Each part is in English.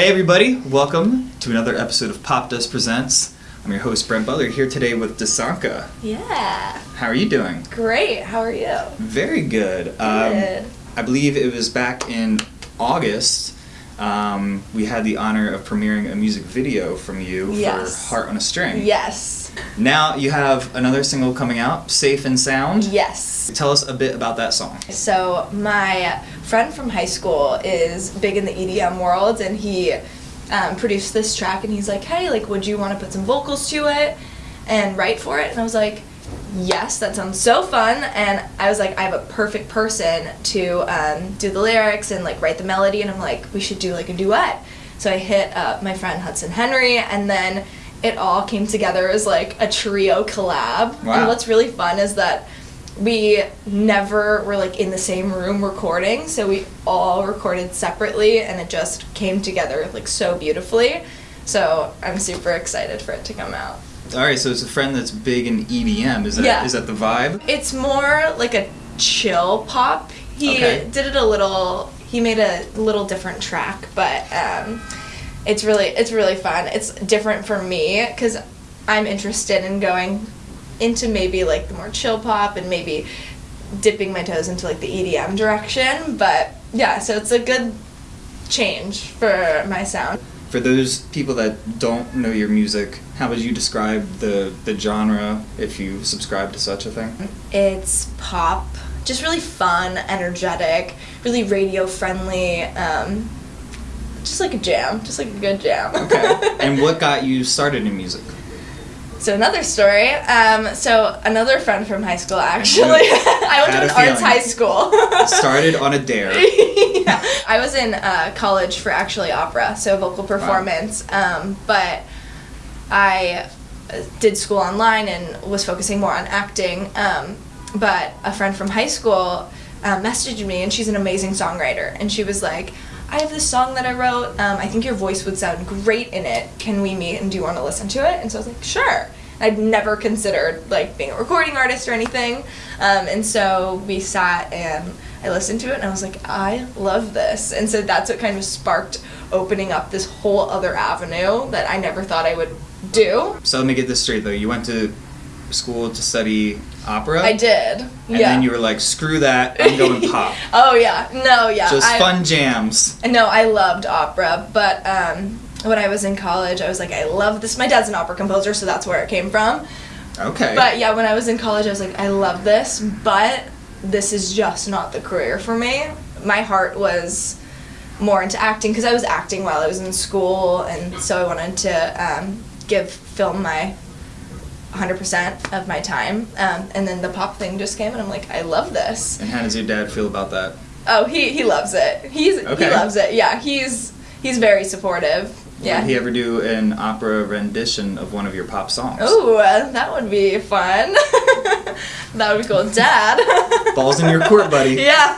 Hey everybody, welcome to another episode of Popdust Presents. I'm your host Brent Butler here today with Dasanka. Yeah. How are you doing? Great. How are you? Very good. Um, Good. I believe it was back in August. Um, we had the honor of premiering a music video from you Yes. for Heart on a String. Yes. Now you have another single coming out, Safe and Sound. Yes. Tell us a bit about that song. So my friend from high school is big in the EDM world, and he um, produced this track, and he's like, "Hey, like, would you want to put some vocals to it and write for it?" And I was like, "Yes, that sounds so fun." And I was like, "I have a perfect person to um, do the lyrics and like write the melody," and I'm like, "We should do like a duet." So I hit up my friend Hudson Henry, and then it all came together as like a trio collab. Wow. And what's really fun is that we never were like in the same room recording, so we all recorded separately, and it just came together like so beautifully. So I'm super excited for it to come out. All right, so it's a friend that's big in EDM. Is that is Yeah. that the vibe? It's more like a chill pop. He Okay. did it a little. He made a little different track, but um, it's really it's really fun. It's different for me because I'm interested in going into maybe like the more chill pop and maybe dipping my toes into like the EDM direction. But yeah, so it's a good change for my sound. For those people that don't know your music, how would you describe the the genre if you subscribe to such a thing? It's pop, just really fun, energetic, really radio friendly. Um, just like a jam, just like a good jam. Okay. and what got you started in music? So another story. Um, so another friend from high school actually. I went Had to an arts high school. Started on a dare. yeah. I was in uh, college for actually opera, so vocal performance. Um, but I did school online and was focusing more on acting. Um, but a friend from high school uh, messaged me, and she's an amazing songwriter. And she was like, I have this song that I wrote. Um, I think your voice would sound great in it. Can we meet and do you want to listen to it? And so I was like, sure. I'd never considered like being a recording artist or anything. Um, and so we sat and I listened to it and I was like, I love this. And so that's what kind of sparked opening up this whole other avenue that I never thought I would do. So let me get this straight though. You went to school to study opera. I did. And yeah. then you were like, screw that, I'm going pop. oh yeah. No, yeah. Just I, fun jams. No, I loved opera, but um, when I was in college, I was like, I love this. My dad's an opera composer, so that's where it came from. Okay. But yeah, when I was in college, I was like, I love this, but this is just not the career for me. My heart was more into acting because I was acting while I was in school, and so I wanted to um, give film my 100% of my time. Um, and then the pop thing just came, and I'm like, I love this. and how does your dad feel about that? Oh, he, he loves it. He's Okay. he loves it. Yeah, he's he's very supportive. Yeah. Would he ever do an opera rendition of one of your pop songs? Uh, that would be fun. that would be cool, Dad. Balls in your court, buddy. yeah.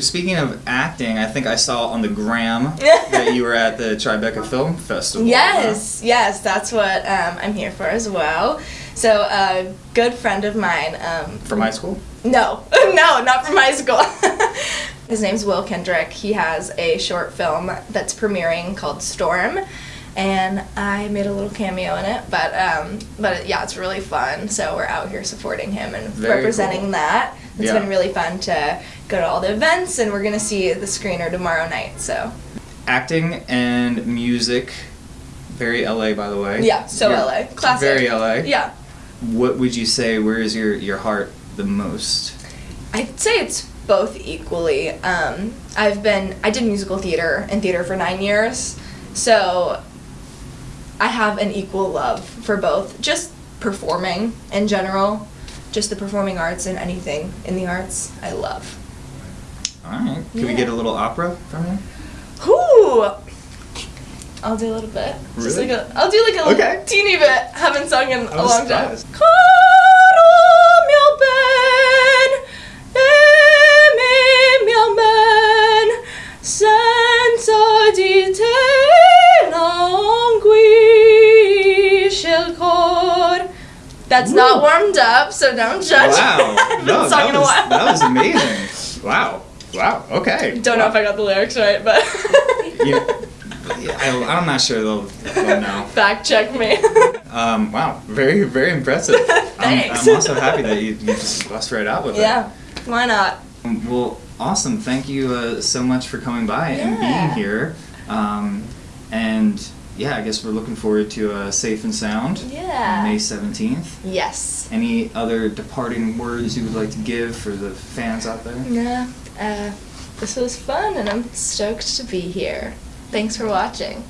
Speaking of acting, I think I saw on the gram that you were at the Tribeca Film Festival. yes, yes, that's what um, I'm here for as well. So a good friend of mine. Um, From high school? no, no, not from high school. His name's Will Kendrick. He has a short film that's premiering called Storm, and I made a little cameo in it. But um, but yeah, it's really fun. So we're out here supporting him and Very representing cool. that. It's Yeah. been really fun to go to all the events, and we're gonna see the screener tomorrow night. So Acting and music, very LA, by the way. yeah, so You're LA, classic. Very LA. Yeah, What would you say? Where is your your heart the most? I'd say it's both equally. Um, I've been I did musical theater and theater for nine years, so I have an equal love for both. Just performing in general, just the performing arts and anything in the arts, I love. All right. Can we get a little opera from you? Whoo! I'll do a little bit. Just Really? like a, I'll do like a Okay. little teeny bit. Haven't sung in a I'm long time. surprised. Not warmed up, so don't judge. Wow. No, that was, that was amazing. Wow. Wow. Okay. Don't know if I got the lyrics right, but Yeah, I, I'm not sure they'll, they'll know. Fact check me. Um, wow, very, very impressive. I'm, Thanks. I'm also happy that you, you just bust right out with yeah, why not? Um, Well, awesome. Thank you uh, so much for coming by and being here. Um, and yeah, I guess we're looking forward to uh, Safe and Sound, Yeah. May 17th. Yes. Any other departing words you would like to give for the fans out there? Yeah. Uh, this was fun, and I'm stoked to be here. Thanks for watching.